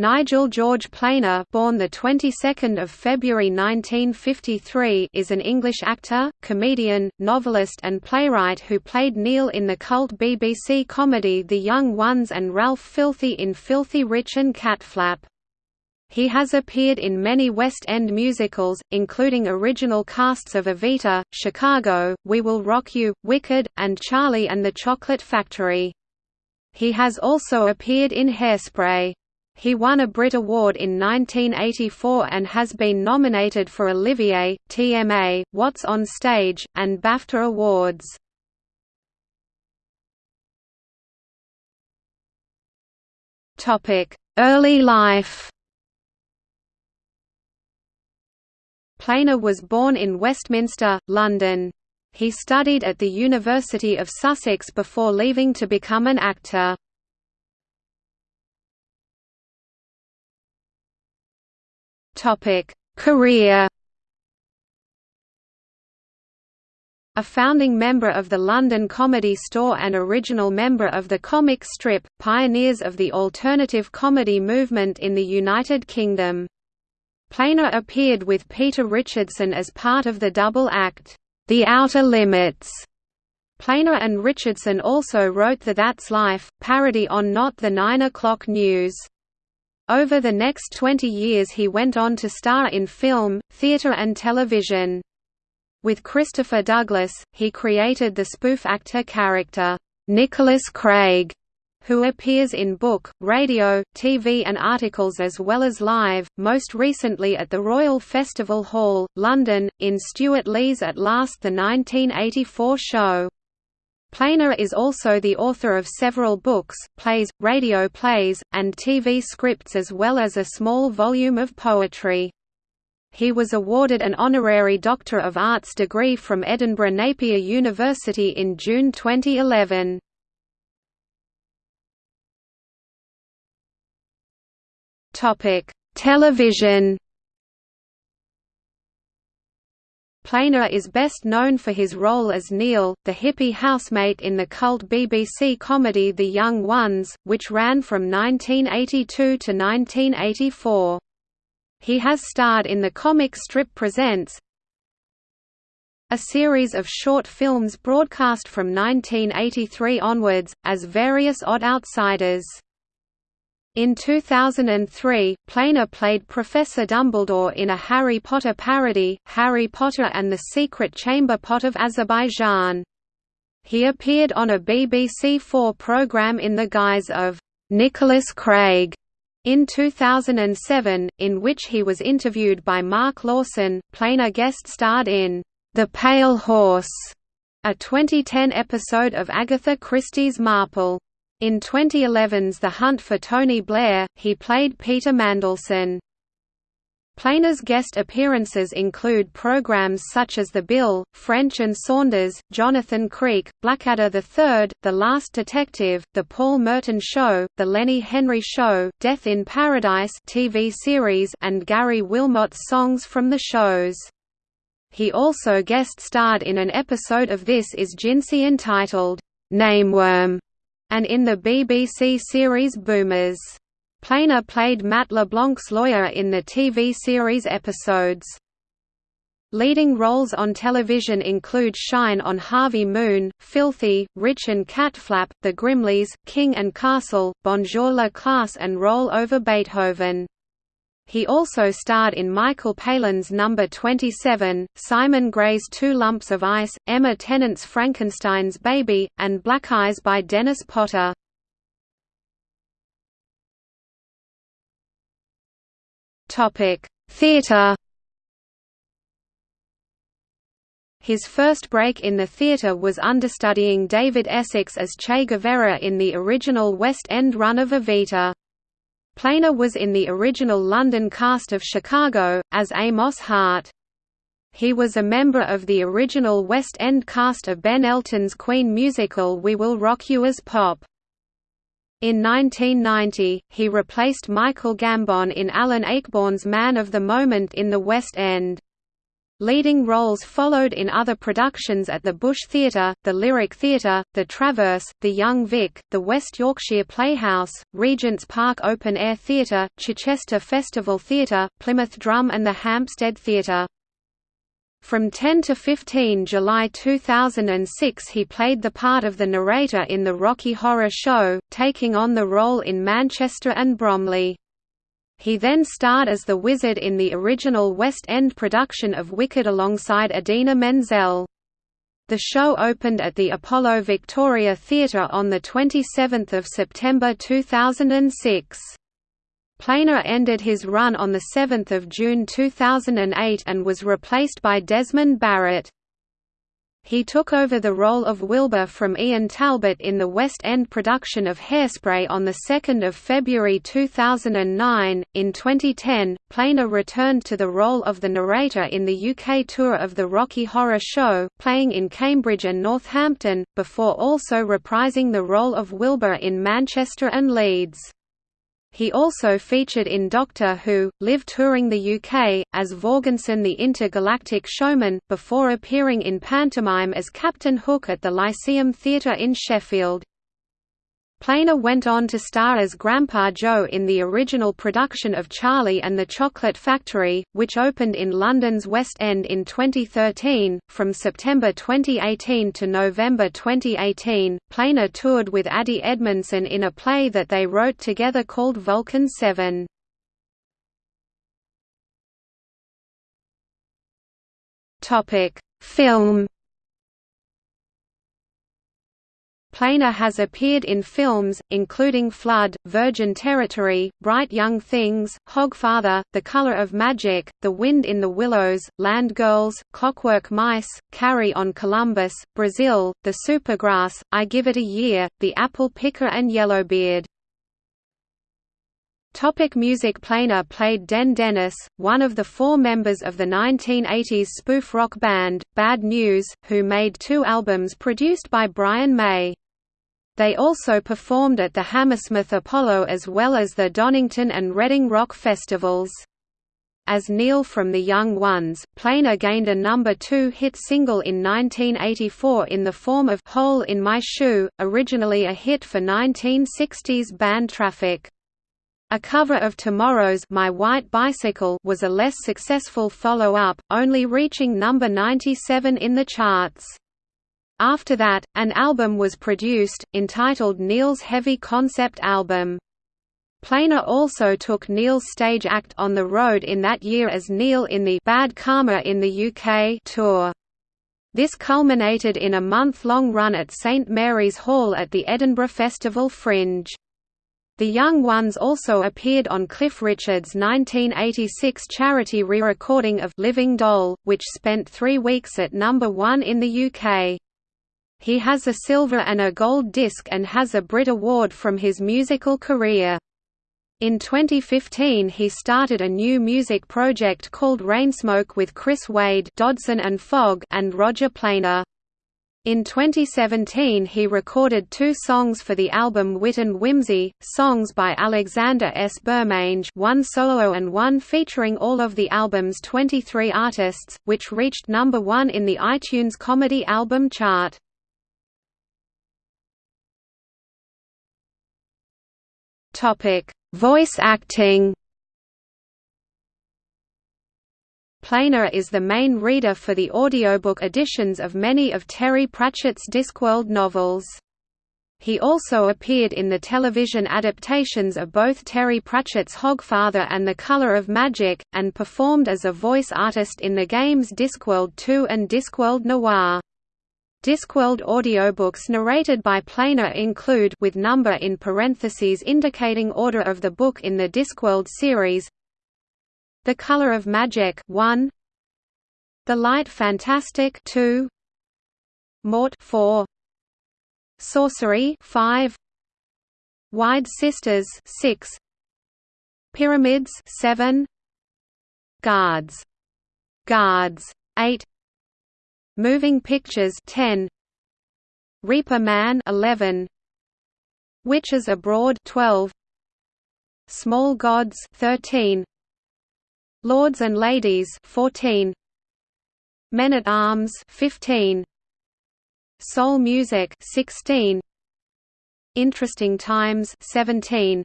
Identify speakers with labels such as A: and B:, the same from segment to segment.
A: Nigel George Planer, born the 22nd of February 1953, is an English actor, comedian, novelist and playwright who played Neil in the cult BBC comedy The Young Ones and Ralph Filthy in Filthy Rich and Catflap. He has appeared in many West End musicals, including original casts of Evita, Chicago, We Will Rock You, Wicked, and Charlie and the Chocolate Factory. He has also appeared in Hairspray. He won a Brit Award in 1984 and has been nominated for Olivier, TMA, What's on Stage, and BAFTA awards. Early life Planer was born in Westminster, London. He studied at the University of Sussex before leaving to become an actor.
B: Career.
A: A founding member of the London Comedy Store and original member of the comic strip, pioneers of the alternative comedy movement in the United Kingdom. Planer appeared with Peter Richardson as part of the double act, The Outer Limits. Planer and Richardson also wrote the That's Life, parody on Not the 9 O'Clock News. Over the next 20 years he went on to star in film, theatre and television. With Christopher Douglas, he created the spoof actor character, Nicholas Craig, who appears in book, radio, TV and articles as well as live, most recently at the Royal Festival Hall, London, in Stewart Lee's At Last the 1984 show. Planer is also the author of several books, plays, radio plays, and TV scripts as well as a small volume of poetry. He was awarded an honorary Doctor of Arts degree from Edinburgh Napier University in June 2011. Television Planer is best known for his role as Neil, the hippie housemate in the cult BBC comedy The Young Ones, which ran from 1982 to 1984. He has starred in the comic strip Presents, a series of short films broadcast from 1983 onwards, as various odd outsiders. In 2003, Planer played Professor Dumbledore in a Harry Potter parody, Harry Potter and the Secret Chamber Pot of Azerbaijan. He appeared on a BBC Four programme in the guise of Nicholas Craig in 2007, in which he was interviewed by Mark Lawson. Planer guest starred in The Pale Horse, a 2010 episode of Agatha Christie's Marple. In 2011's The Hunt for Tony Blair, he played Peter Mandelson. Planer's guest appearances include programs such as The Bill, French and Saunders, Jonathan Creek, Blackadder III, The Last Detective, The Paul Merton Show, The Lenny Henry Show, Death in Paradise TV series and Gary Wilmot's songs from the shows. He also guest starred in an episode of This Is Jinsy entitled, Nameworm and in the BBC series Boomers. Planer played Matt LeBlanc's lawyer in the TV series episodes. Leading roles on television include Shine on Harvey Moon, Filthy, Rich and Catflap, The Grimleys, King and Castle, Bonjour la classe and Roll over Beethoven. He also starred in Michael Palin's Number 27, Simon Gray's Two Lumps of Ice, Emma Tennant's Frankenstein's Baby, and Black Eyes by Dennis Potter. Theatre His first break in the theatre was understudying David Essex as Che Guevara in the original West End run of Evita. Planer was in the original London cast of Chicago, as Amos Hart. He was a member of the original West End cast of Ben Elton's Queen musical We Will Rock You as Pop. In 1990, he replaced Michael Gambon in Alan Ayckbourn's Man of the Moment in the West End. Leading roles followed in other productions at the Bush Theatre, the Lyric Theatre, the Traverse, the Young Vic, the West Yorkshire Playhouse, Regent's Park Open Air Theatre, Chichester Festival Theatre, Plymouth Drum and the Hampstead Theatre. From 10 to 15 July 2006 he played the part of the narrator in the Rocky Horror Show, taking on the role in Manchester and Bromley. He then starred as the Wizard in the original West End production of Wicked alongside Idina Menzel. The show opened at the Apollo Victoria Theatre on 27 September 2006. Planer ended his run on 7 June 2008 and was replaced by Desmond Barrit. He took over the role of Wilbur from Ian Talbot in the West End production of Hairspray on 2 February 2009. In 2010, Planer returned to the role of the narrator in the UK tour of the Rocky Horror Show, playing in Cambridge and Northampton, before also reprising the role of Wilbur in Manchester and Leeds. He also featured in Doctor Who, live touring the UK, as Vorgenson the Intergalactic Showman, before appearing in pantomime as Captain Hook at the Lyceum Theatre in Sheffield. Planer went on to star as Grandpa Joe in the original production of Charlie and the Chocolate Factory, which opened in London's West End in 2013. From September 2018 to November 2018, Planer toured with Ade Edmondson in a play that they wrote together called Vulcan 7. Topic: Film Planer has appeared in films, including Flood, Virgin Territory, Bright Young Things, Hogfather, The Color of Magic, The Wind in the Willows, Land Girls, Clockwork Mice, Carry on Columbus, Brazil, The Supergrass, I Give It a Year, The Apple Picker and Yellowbeard. Topic music Planer played Den Dennis, one of the four members of the 1980s spoof rock band, Bad News, who made two albums produced by Brian May. They also performed at the Hammersmith Apollo as well as the Donington and Reading Rock festivals. As Neil from The Young Ones, Planer gained a number two hit single in 1984 in the form of Hole in My Shoe, originally a hit for 1960s band Traffic. A cover of Tomorrow's My White Bicycle was a less successful follow-up, only reaching number 97 in the charts. After that, an album was produced, entitled Neil's Heavy Concept Album. Planer also took Neil's stage act on the road in that year as Neil in the Bad Karma in the UK tour. This culminated in a month-long run at St Mary's Hall at the Edinburgh Festival Fringe. The Young Ones also appeared on Cliff Richard's 1986 charity re-recording of Living Doll, which spent three weeks at number one in the UK. He has a silver and a gold disc and has a Brit Award from his musical career. In 2015 he started a new music project called Rainsmoke with Chris Wade Dodson and, Fogg and Roger Planer. In 2017 he recorded two songs for the album Wit and Whimsy, songs by Alexander S. Bermange one solo and one featuring all of the album's 23 artists, which reached number one in the iTunes Comedy Album chart. Topic: Voice acting. Planer is the main reader for the audiobook editions of many of Terry Pratchett's Discworld novels. He also appeared in the television adaptations of both Terry Pratchett's Hogfather and The Color of Magic, and performed as a voice artist in the games Discworld 2 and Discworld Noir. Discworld audiobooks narrated by Planer include with number in parentheses indicating order of the book in the Discworld series The Color of Magic 1 The Light Fantastic 2 Mort 4 Sorcery 5 Wyrd Sisters 6 Pyramids 7 Guards Guards 8 Moving Pictures 10 Reaper Man 11 Witches Abroad 12 Small Gods 13 Lords and Ladies 14 Men at Arms 15 Soul Music 16 Interesting Times 17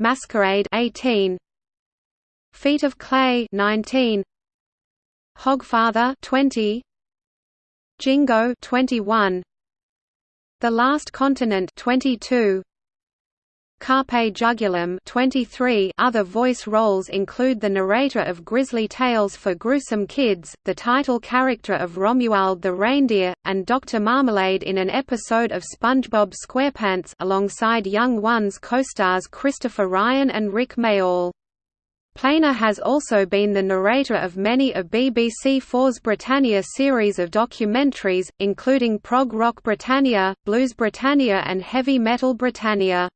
A: Masquerade 18 Feet of Clay 19 Hogfather 20 Jingo 21 The Last Continent 22 Carpe Jugulum 23 Other voice roles include the narrator of Grizzly Tales for Gruesome Kids, the title character of Romuald the Reindeer, and Dr. Marmalade in an episode of SpongeBob SquarePants alongside Young Ones co-stars Christopher Ryan and Rik Mayall. Planer has also been the narrator of many of BBC Four's Britannia series of documentaries, including Prog Rock Britannia, Blues Britannia and Heavy Metal Britannia.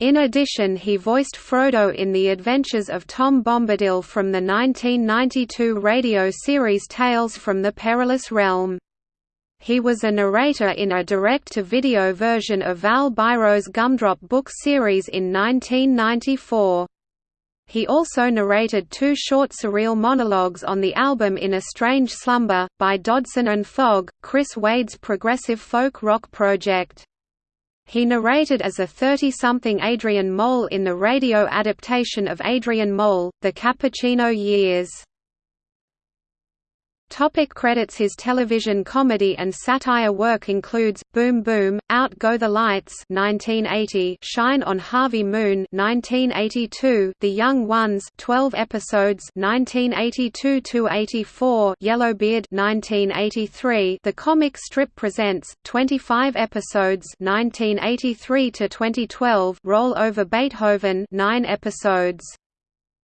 A: In addition he voiced Frodo in The Adventures of Tom Bombadil from the 1992 radio series Tales from the Perilous Realm. He was a narrator in a direct-to-video version of Val Biro's Gumdrop book series in 1994. He also narrated two short surreal monologues on the album In a Strange Slumber, by Dodson and Fogg, Chris Wade's progressive folk rock project. He narrated as a 30-something Adrian Mole in the radio adaptation of Adrian Mole, The Cappuccino Years. Topic credits His television comedy and satire work includes, Boom Boom, Out Go the Lights 1980, Shine on Harvey Moon 1982, The Young Ones 12 episodes 1982–84, Yellowbeard 1983, The Comic Strip Presents, 25 episodes 1983–2012, Roll Over Beethoven 9 episodes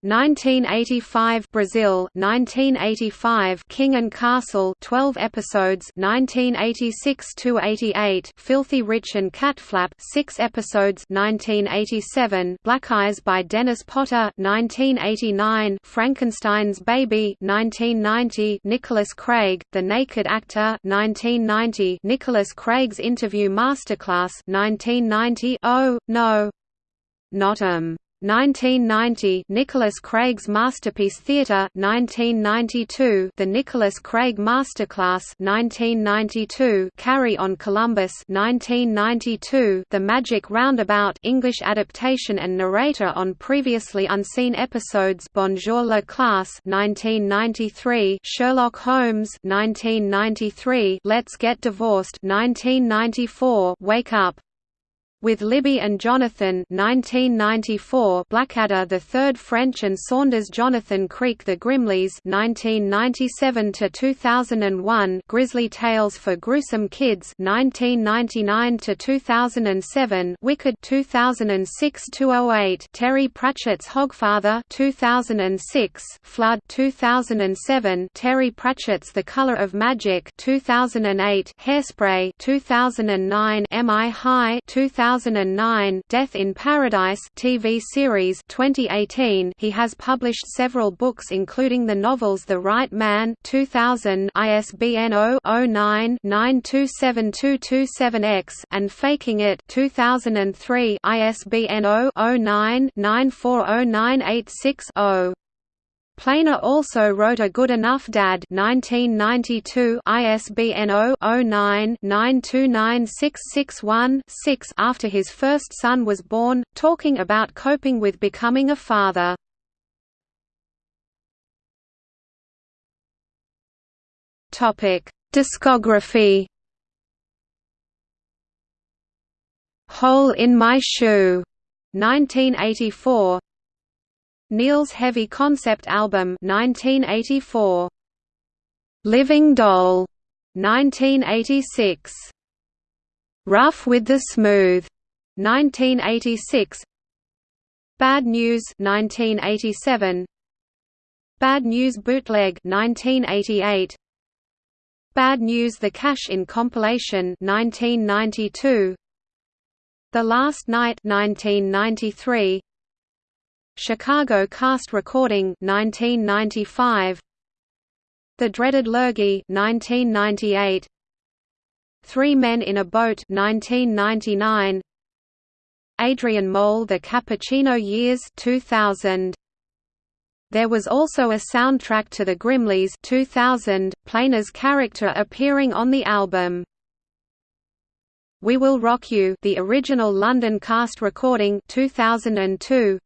A: 1985 Brazil 1985 King and Castle 12 episodes 1986 to 88 Filthy Rich and Catflap 6 episodes 1987 Black Eyes by Dennis Potter 1989 Frankenstein's Baby 1990 Nicholas Craig The Naked Actor 1990 Nicholas Craig's Interview Masterclass 1990 Oh no. Not um 1990 Nicholas Craig's Masterpiece Theatre 1992 The Nicholas Craig Masterclass 1992 Carry on Columbus 1992 The Magic Roundabout English adaptation and narrator on previously unseen episodes Bonjour la classe 1993 Sherlock Holmes 1993 Let's Get Divorced 1994 Wake Up with Libby and Jonathan 1994 Blackadder the Third French and Saunders Jonathan Creek the Grimleys 1997 to 2001 Grizzly Tales for Gruesome Kids 1999 to 2007 Wicked 2006 to 08 Terry Pratchett's Hogfather 2006 Flood 2007 Terry Pratchett's The Color of Magic 2008 Hairspray 2009 MI High 2000 2009 Death in Paradise TV series 2018 he has published several books including the novels The Right Man 2000 ISBN 0-09-927227-X and Faking It 2003 ISBN 0-09-940986-0 Planer also wrote A Good Enough Dad 1992 ISBN 0-09-929661-6 after his first son was born, talking about coping with becoming a father. Discography Hole in My Shoe 1984 Neil's Heavy Concept Album 1984. Living Doll 1986. Rough with the Smooth 1986. Bad News 1987. Bad News Bootleg 1988. Bad News The Cash in Compilation 1992. The Last Night 1993. Chicago cast recording 1995 The Dreaded Lurgy 1998 Three Men in a Boat 1999 Adrian Mole The Cappuccino Years 2000 There was also a soundtrack to The Grimleys 2000, Planer's character appearing on the album. We Will Rock You the original London cast recording 2002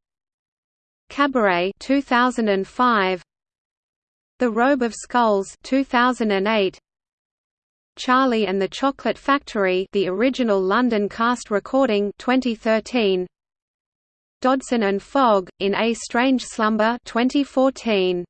A: Cabaret 2005 The Robe of Skulls 2008 Charlie and the Chocolate Factory the original London cast recording 2013 Dodson and Fogg in A Strange Slumber 2014